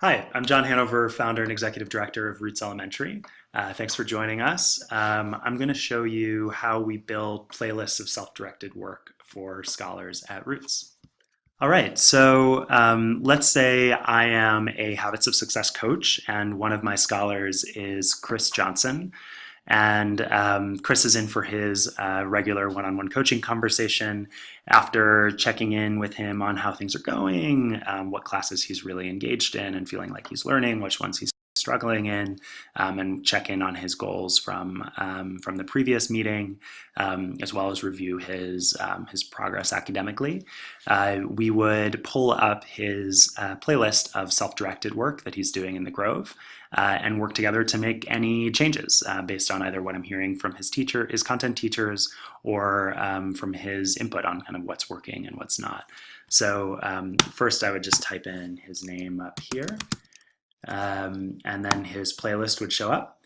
Hi, I'm John Hanover, founder and executive director of Roots Elementary. Uh, thanks for joining us. Um, I'm going to show you how we build playlists of self-directed work for scholars at Roots. All right, so um, let's say I am a Habits of Success coach and one of my scholars is Chris Johnson. And um, Chris is in for his uh, regular one-on-one coaching conversation. After checking in with him on how things are going, um, what classes he's really engaged in and feeling like he's learning, which ones he's struggling in um, and check in on his goals from um, from the previous meeting, um, as well as review his um, his progress academically. Uh, we would pull up his uh, playlist of self-directed work that he's doing in the Grove uh, and work together to make any changes uh, based on either what I'm hearing from his teacher, his content teachers, or um, from his input on kind of what's working and what's not. So um, first I would just type in his name up here um, and then his playlist would show up.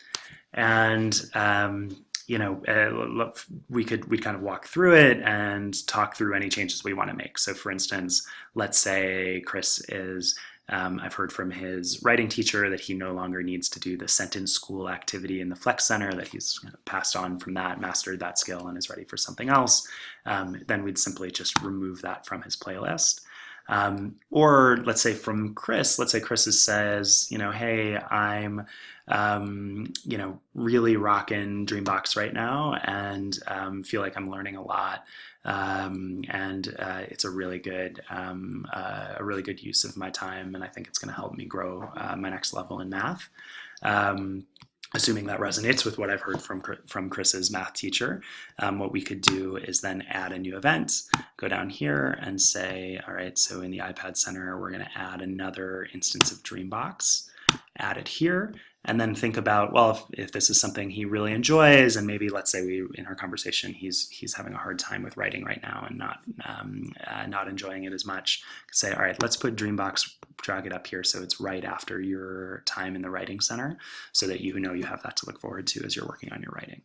And um, you know, uh, we could we kind of walk through it and talk through any changes we want to make. So, for instance, let's say Chris is. Um, I've heard from his writing teacher that he no longer needs to do the sentence school activity in the Flex Center, that he's passed on from that, mastered that skill, and is ready for something else. Um, then we'd simply just remove that from his playlist. Um, or let's say from Chris, let's say Chris says, you know, hey, I'm, um, you know, really rocking Dreambox right now and um, feel like I'm learning a lot. Um, and uh, it's a really good, um, uh, a really good use of my time. And I think it's going to help me grow uh, my next level in math. Um, assuming that resonates with what I've heard from, from Chris's math teacher, um, what we could do is then add a new event, go down here and say, all right, so in the iPad Center, we're gonna add another instance of Dreambox, add it here, and then think about well if, if this is something he really enjoys and maybe let's say we in our conversation he's he's having a hard time with writing right now and not um, uh, not enjoying it as much say all right let's put dreambox drag it up here so it's right after your time in the writing center so that you know you have that to look forward to as you're working on your writing